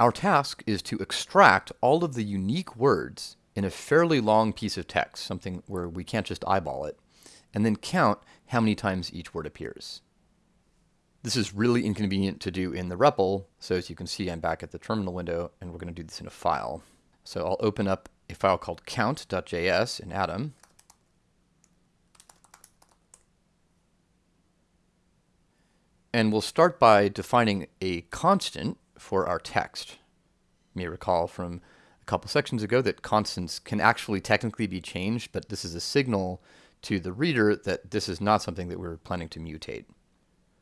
Our task is to extract all of the unique words in a fairly long piece of text, something where we can't just eyeball it, and then count how many times each word appears. This is really inconvenient to do in the REPL, so as you can see I'm back at the terminal window and we're going to do this in a file. So I'll open up a file called count.js in Atom. And we'll start by defining a constant for our text. You may recall from a couple sections ago that constants can actually technically be changed, but this is a signal to the reader that this is not something that we're planning to mutate.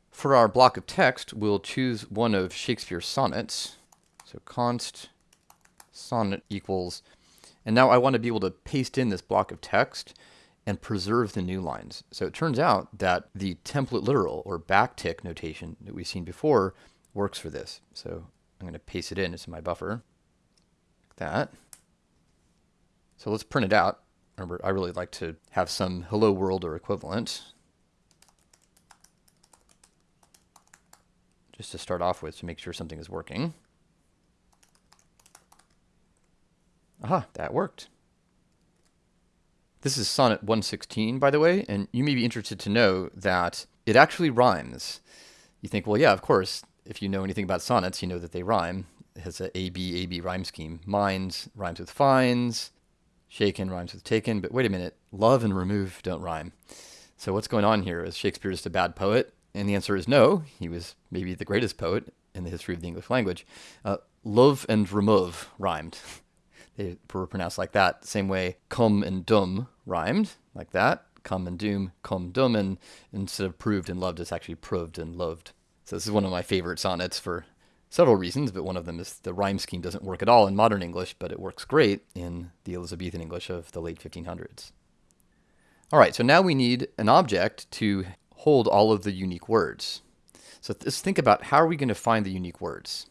For our block of text, we'll choose one of Shakespeare's sonnets. So const sonnet equals, and now I want to be able to paste in this block of text and preserve the new lines. So it turns out that the template literal or backtick notation that we've seen before works for this. So I'm going to paste it in into my buffer. Like that. So let's print it out. Remember, I really like to have some hello world or equivalent. Just to start off with to make sure something is working. Aha, that worked. This is sonnet 116, by the way, and you may be interested to know that it actually rhymes. You think, well, yeah, of course, if you know anything about sonnets, you know that they rhyme. It has a AB, AB rhyme scheme. Mines rhymes with finds, shaken rhymes with taken, but wait a minute, love and remove don't rhyme. So what's going on here? Is Shakespeare just a bad poet? And the answer is no. He was maybe the greatest poet in the history of the English language. Uh, love and remove rhymed. they were pronounced like that. Same way come and dum rhymed, like that. Come and doom, come dum, and instead of proved and loved, it's actually proved and loved. So this is one of my favorite sonnets for several reasons, but one of them is the rhyme scheme doesn't work at all in modern English, but it works great in the Elizabethan English of the late 1500s. All right, so now we need an object to hold all of the unique words. So let's think about how are we going to find the unique words?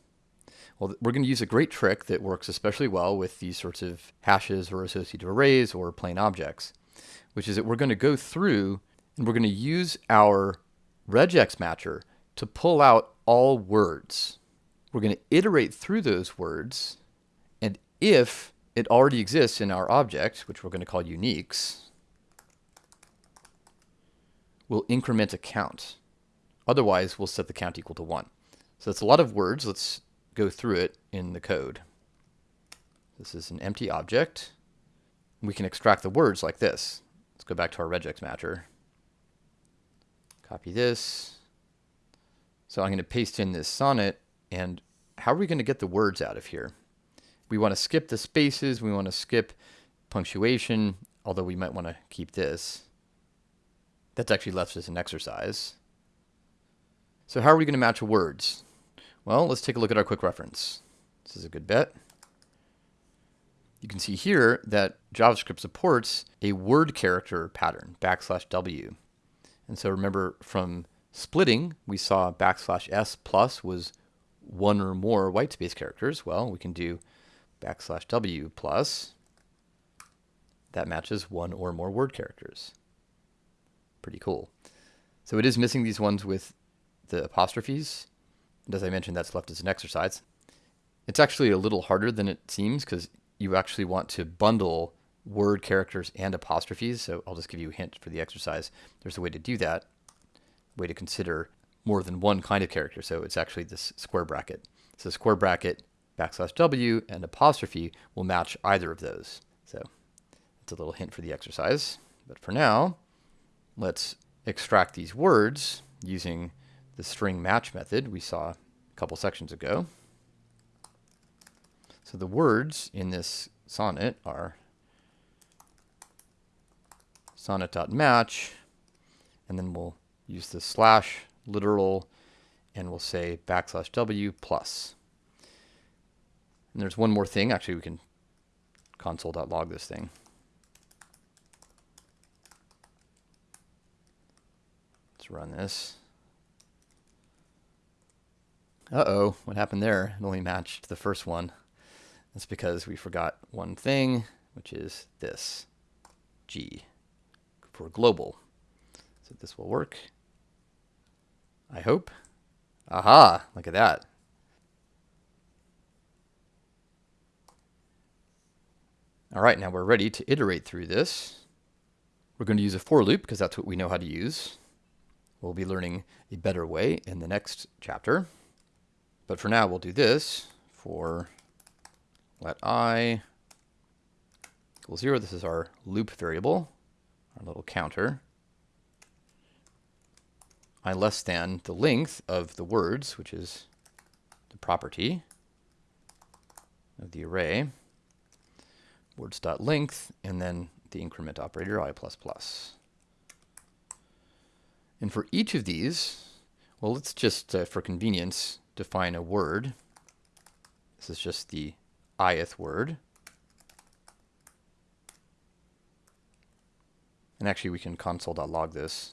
Well, we're going to use a great trick that works especially well with these sorts of hashes or associative arrays or plain objects, which is that we're going to go through and we're going to use our regex matcher to pull out all words. We're going to iterate through those words, and if it already exists in our object, which we're going to call uniques, we'll increment a count. Otherwise, we'll set the count equal to 1. So that's a lot of words. Let's go through it in the code. This is an empty object. We can extract the words like this. Let's go back to our regex matcher. Copy this. So I'm going to paste in this sonnet, and how are we going to get the words out of here? We want to skip the spaces, we want to skip punctuation, although we might want to keep this. That's actually left as an exercise. So how are we going to match words? Well, let's take a look at our quick reference. This is a good bet. You can see here that JavaScript supports a word character pattern, backslash W. And so remember from splitting, we saw backslash S plus was one or more whitespace characters. Well, we can do backslash W plus. That matches one or more word characters pretty cool. So it is missing these ones with the apostrophes. And as I mentioned, that's left as an exercise. It's actually a little harder than it seems because you actually want to bundle word characters and apostrophes. So I'll just give you a hint for the exercise. There's a way to do that, way to consider more than one kind of character. So it's actually this square bracket. So square bracket, backslash W, and apostrophe will match either of those. So it's a little hint for the exercise. But for now, Let's extract these words using the string match method we saw a couple sections ago. So the words in this sonnet are sonnet.match, and then we'll use the slash literal, and we'll say backslash w plus. And there's one more thing. Actually, we can console.log this thing. Let's run this. Uh-oh, what happened there? It only matched the first one. That's because we forgot one thing, which is this, G, for global. So this will work. I hope. Aha, look at that. All right, now we're ready to iterate through this. We're going to use a for loop because that's what we know how to use. We'll be learning a better way in the next chapter. But for now, we'll do this for let i equals 0. This is our loop variable, our little counter i less than the length of the words, which is the property of the array, words.length, and then the increment operator, i++. And for each of these, well, let's just, uh, for convenience, define a word. This is just the ith word. And actually, we can console.log this.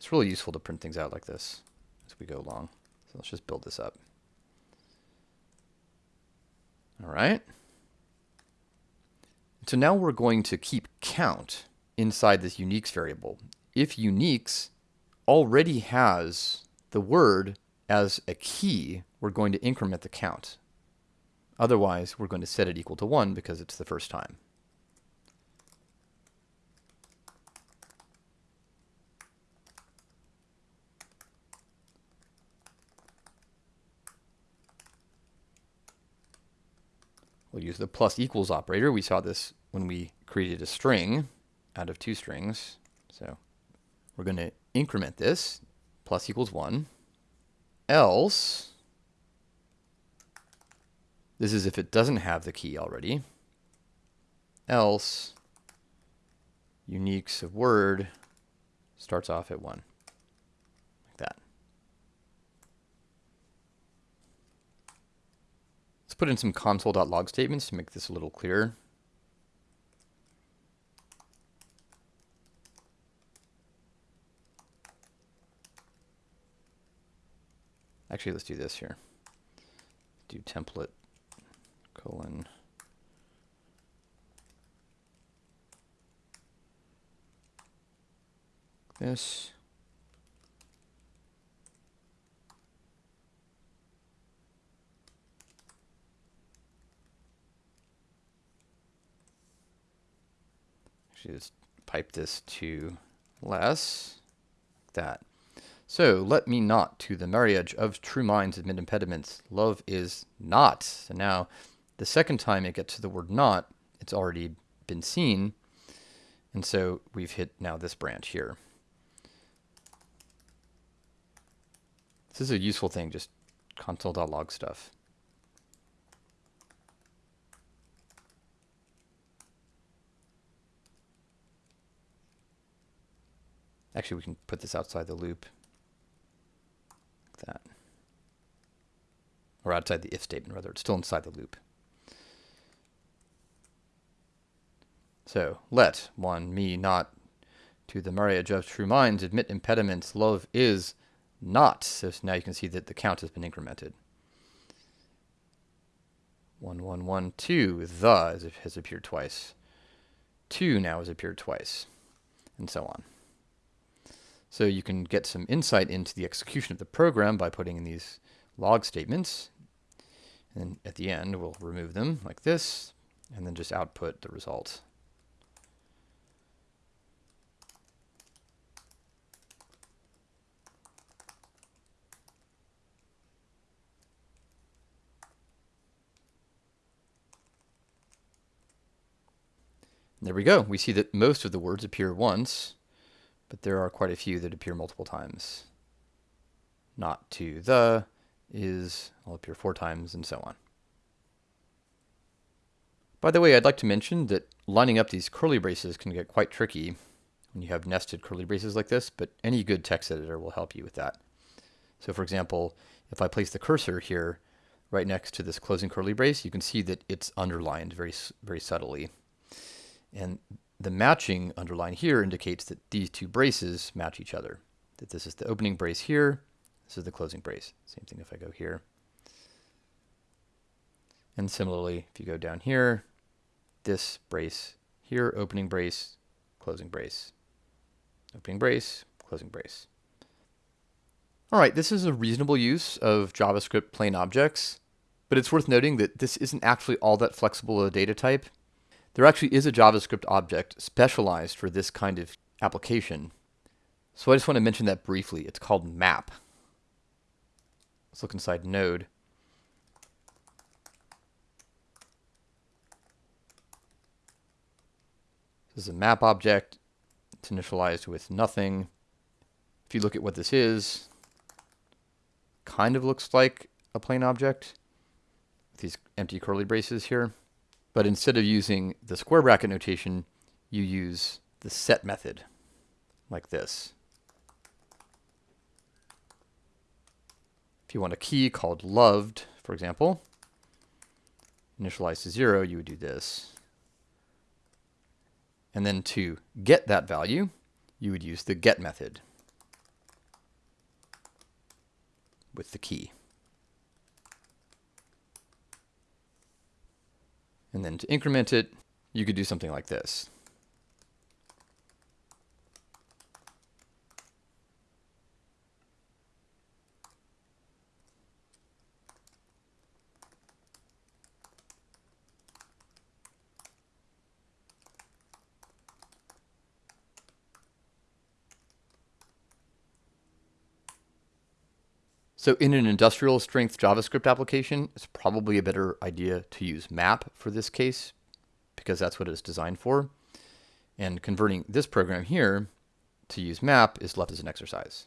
It's really useful to print things out like this as we go along. So let's just build this up. All right. So now we're going to keep count inside this uniques variable. If uniques already has the word as a key, we're going to increment the count. Otherwise, we're going to set it equal to 1 because it's the first time. We'll use the plus equals operator. We saw this when we created a string out of two strings. So we're going to increment this, plus equals 1. Else, this is if it doesn't have the key already. Else, uniques of word starts off at 1. Like that. Let's put in some console.log statements to make this a little clearer. Actually, let's do this here. Do template colon this. Actually, just pipe this to less, like that. So let me not to the marriage of true minds admit impediments. Love is not. So now the second time it gets to the word not, it's already been seen. And so we've hit now this branch here. This is a useful thing, just console.log stuff. Actually, we can put this outside the loop. Like that. Or outside the if statement, rather. It's still inside the loop. So, let one me not to the marriage of true minds admit impediments. Love is not. So now you can see that the count has been incremented. One, one, one, two. The has appeared twice. Two now has appeared twice, and so on. So you can get some insight into the execution of the program by putting in these log statements. And at the end, we'll remove them like this, and then just output the result. There we go. We see that most of the words appear once, but there are quite a few that appear multiple times. Not to the is will appear four times and so on. By the way, I'd like to mention that lining up these curly braces can get quite tricky when you have nested curly braces like this, but any good text editor will help you with that. So for example, if I place the cursor here right next to this closing curly brace, you can see that it's underlined very, very subtly. And the matching underline here indicates that these two braces match each other. That this is the opening brace here, this is the closing brace. Same thing if I go here. And similarly, if you go down here, this brace here, opening brace, closing brace. Opening brace, closing brace. All right, this is a reasonable use of JavaScript plain objects. But it's worth noting that this isn't actually all that flexible a data type. There actually is a JavaScript object specialized for this kind of application. So I just want to mention that briefly. It's called map. Let's look inside node. This is a map object. It's initialized with nothing. If you look at what this is, kind of looks like a plain object with these empty curly braces here. But instead of using the square bracket notation, you use the set method like this. If you want a key called loved, for example, initialized to zero, you would do this. And then to get that value, you would use the get method with the key. And then to increment it, you could do something like this. So in an industrial strength JavaScript application, it's probably a better idea to use map for this case because that's what it's designed for. And converting this program here to use map is left as an exercise.